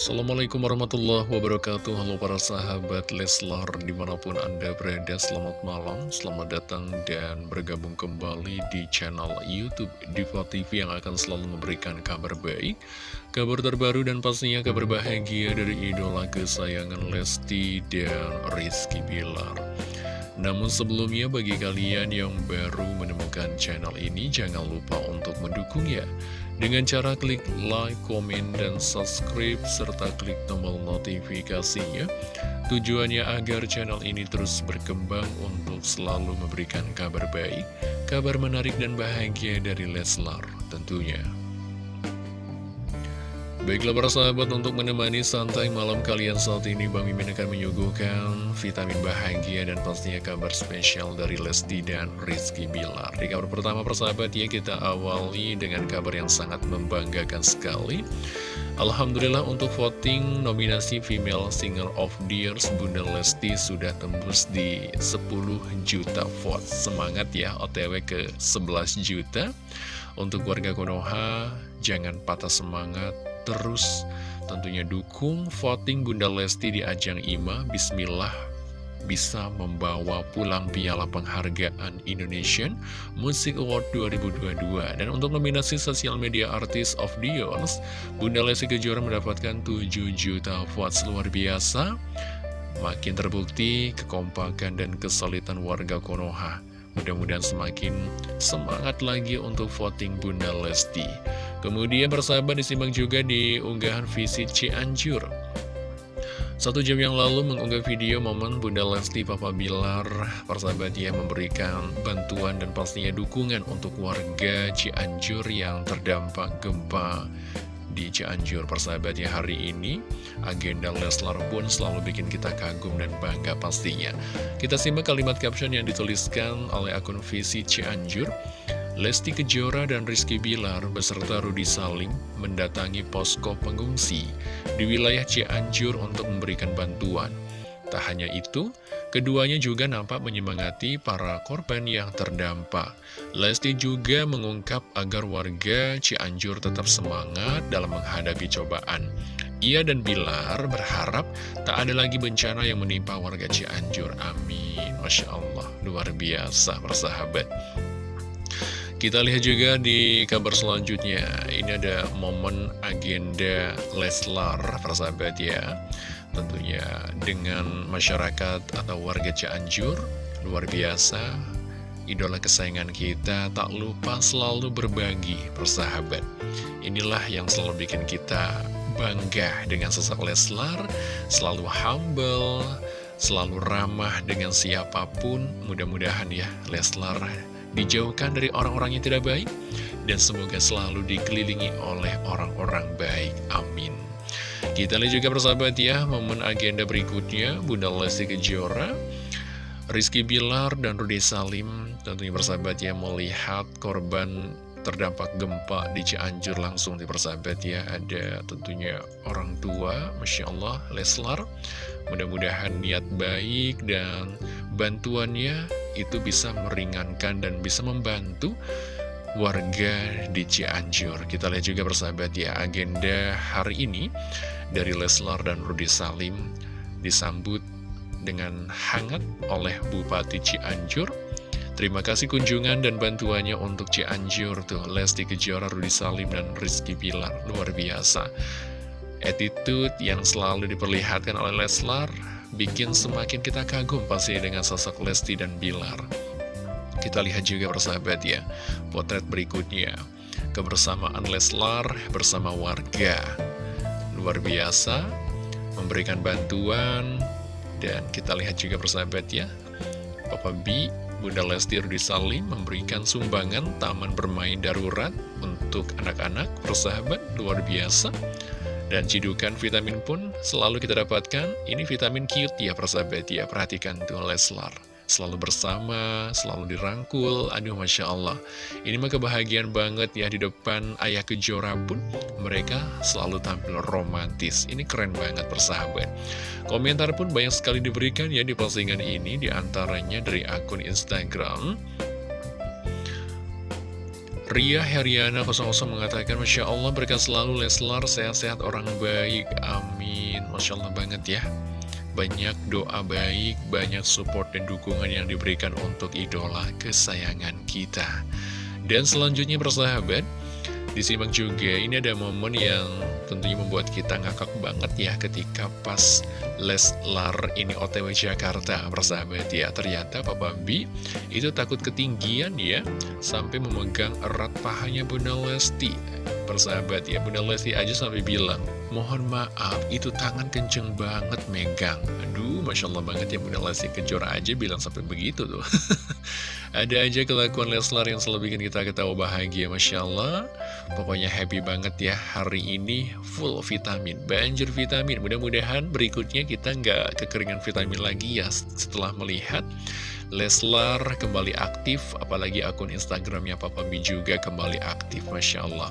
Assalamualaikum warahmatullahi wabarakatuh. Halo para sahabat Leslar Di mana pun anda berada selamat malam Selamat datang dan bergabung kembali di channel Youtube Diva TV Yang akan selalu memberikan kabar baik Kabar terbaru dan pastinya kabar bahagia Dari idola kesayangan Lesti dan Rizky Bilar namun sebelumnya bagi kalian yang baru menemukan channel ini jangan lupa untuk mendukungnya dengan cara klik like, komen, dan subscribe, serta klik tombol notifikasinya. Tujuannya agar channel ini terus berkembang untuk selalu memberikan kabar baik, kabar menarik dan bahagia dari Leslar tentunya. Baiklah para sahabat untuk menemani santai malam kalian saat ini Bang Mimin akan menyuguhkan vitamin bahagia dan pastinya kabar spesial dari Lesti dan Rizky Bilar. Di kabar pertama persahabat ya kita awali dengan kabar yang sangat membanggakan sekali. Alhamdulillah untuk voting nominasi Female Singer of the Year Bunda Lesti sudah tembus di 10 juta vote. Semangat ya OTW ke 11 juta. Untuk warga Konoha jangan patah semangat terus. Tentunya dukung voting Bunda Lesti di ajang IMA Bismillah bisa membawa pulang piala penghargaan Indonesian Music Award 2022 dan untuk nominasi Social Media Artist of the Year Bunda Lesti Kejora mendapatkan 7 juta votes luar biasa. Makin terbukti kekompakan dan kesulitan warga Konoha. Mudah-mudahan semakin semangat lagi untuk voting Bunda Lesti Kemudian persahabat disimak juga di unggahan visit Cianjur. Satu jam yang lalu mengunggah video momen Bunda Lesti Papa Bilar Persahabat ya memberikan bantuan dan pastinya dukungan untuk warga Cianjur yang terdampak gempa di Cianjur Persahabat ya. Hari ini agenda Leslar pun selalu bikin kita kagum dan bangga pastinya. Kita simak kalimat caption yang dituliskan oleh akun Visit Cianjur Lesti Kejora dan Rizky Bilar beserta Rudi Salim mendatangi posko pengungsi di wilayah Cianjur untuk memberikan bantuan. Tak hanya itu, keduanya juga nampak menyemangati para korban yang terdampak. Lesti juga mengungkap agar warga Cianjur tetap semangat dalam menghadapi cobaan. Ia dan Bilar berharap tak ada lagi bencana yang menimpa warga Cianjur. Amin. Masya Allah, luar biasa persahabat. Kita lihat juga di kabar selanjutnya. Ini ada momen agenda Leslar Persahabat ya. Tentunya dengan masyarakat atau warga Cianjur. Luar biasa. Idola kesayangan kita tak lupa selalu berbagi persahabat. Inilah yang selalu bikin kita bangga dengan sosok Leslar. Selalu humble Selalu ramah dengan siapa pun. Mudah-mudahan ya Leslar dijauhkan dari orang-orang yang tidak baik, dan semoga selalu dikelilingi oleh orang-orang baik. Amin. Kita lihat juga persahabat ya, momen agenda berikutnya, Bunda Lesti Kejora, Rizky Bilar, dan Rudy Salim, tentunya persahabat ya, melihat korban terdampak gempa di Cianjur langsung di persahabat ya ada tentunya orang tua Masya Allah Leslar mudah-mudahan niat baik dan bantuannya itu bisa meringankan dan bisa membantu warga di Cianjur. Kita lihat juga persahabat ya, agenda hari ini dari Leslar dan Rudi Salim disambut dengan hangat oleh Bupati Cianjur. Terima kasih kunjungan dan bantuannya untuk Cianjur tuh, Lesti Kejora, Rudi Salim, dan Rizky Pilar. Luar biasa. Attitude yang selalu diperlihatkan oleh Leslar bikin semakin kita kagum pasti dengan sosok Lesti dan Bilar. Kita lihat juga persahabat ya, potret berikutnya. Kebersamaan Leslar bersama warga. Luar biasa, memberikan bantuan, dan kita lihat juga persahabat ya, Papa B, Bunda Lesti Rudi Salim memberikan sumbangan taman bermain darurat untuk anak-anak, persahabat, luar biasa. Dan cidukan vitamin pun selalu kita dapatkan. Ini vitamin cute ya persahabat ya. Perhatikan tuh Leslar. Selalu bersama, selalu dirangkul. Aduh Masya Allah. Ini mah kebahagiaan banget ya di depan ayah kejora pun. Mereka selalu tampil romantis. Ini keren banget persahabat. Komentar pun banyak sekali diberikan ya di postingan ini. Di antaranya dari akun Instagram Ria Heriana 00 mengatakan Masya Allah berkat selalu Leslar sehat-sehat orang baik. Amin. Masya Allah banget ya. Banyak doa baik Banyak support dan dukungan yang diberikan untuk idola kesayangan kita. Dan selanjutnya persahabat Disimak juga, ini ada momen yang tentunya membuat kita ngakak banget ya ketika pas Leslar ini otw Jakarta, persahabat ya. Ternyata Papa B itu takut ketinggian ya, sampai memegang erat pahanya Bunda Lesti. Persahabat ya, Bunda Lesti aja sampai bilang, mohon maaf, itu tangan kenceng banget megang. Aduh, Masya Allah banget ya Bunda Lesti kejora aja bilang sampai begitu tuh. Ada aja kelakuan Leslar yang selalu bikin kita ketawa bahagia Masya Allah. Pokoknya happy banget ya Hari ini full vitamin. Banjir vitamin. Mudah-mudahan berikutnya kita nggak kekeringan vitamin lagi ya Setelah melihat Leslar kembali aktif Apalagi akun Instagramnya Papa B juga kembali aktif Masya Allah.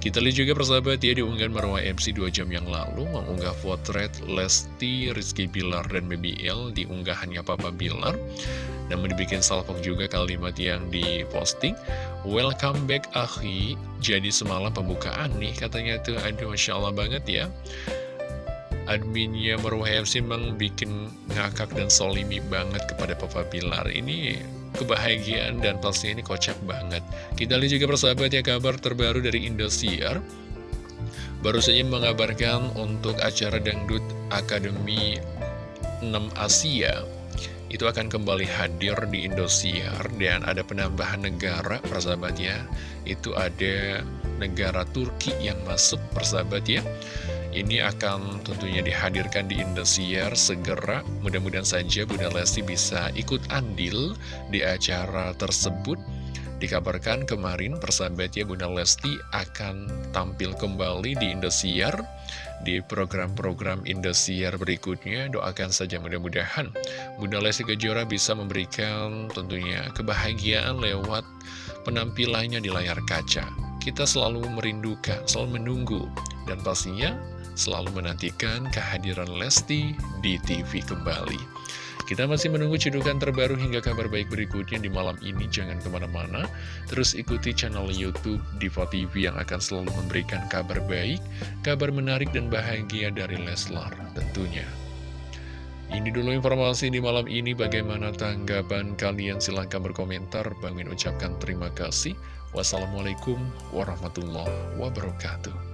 Kita lihat juga persahabat ya Diunggah Marwah MC 2 jam yang lalu Mengunggah potret Lesti, Rizky Bilar, dan BBL Di unggahannya Papa Bilar namun dibikin salpok juga kalimat yang diposting. Welcome back Ahi Jadi semalam pembukaan nih katanya tuh. Aduh Masya Allah banget ya. Adminnya Marwah MC memang bikin ngakak dan solimi banget kepada Papa Bilar. Ini kebahagiaan dan pastinya ini kocak banget. Kita lihat juga persahabat ya kabar terbaru dari Indosiar. Baru saja mengabarkan untuk acara Dangdut Akademi 6 Asia itu akan kembali hadir di Indosiar dan ada penambahan negara persahabat ya. Itu ada negara Turki yang masuk persahabat ya. Ini akan tentunya dihadirkan di Indosiar segera. Mudah-mudahan saja Bunda Lesti bisa ikut andil di acara tersebut Dikabarkan kemarin persahabat ya Bunda Lesti akan tampil kembali di Indosiar di program-program Indosiar berikutnya. Doakan saja mudah-mudahan Bunda Lesti Kejora bisa memberikan tentunya kebahagiaan lewat penampilannya di layar kaca. Kita selalu merindukan, selalu menunggu, dan pastinya selalu menantikan kehadiran Lesti di TV kembali. Kita masih menunggu cedukan terbaru hingga kabar baik berikutnya di malam ini. Jangan ke mana-mana, terus ikuti channel Youtube Diva TV yang akan selalu memberikan kabar baik, kabar menarik dan bahagia dari Leslar tentunya. Ini dulu informasi di malam ini, bagaimana tanggapan kalian? Silahkan berkomentar. Bangin ucapkan terima kasih. Wassalamualaikum warahmatullahi wabarakatuh.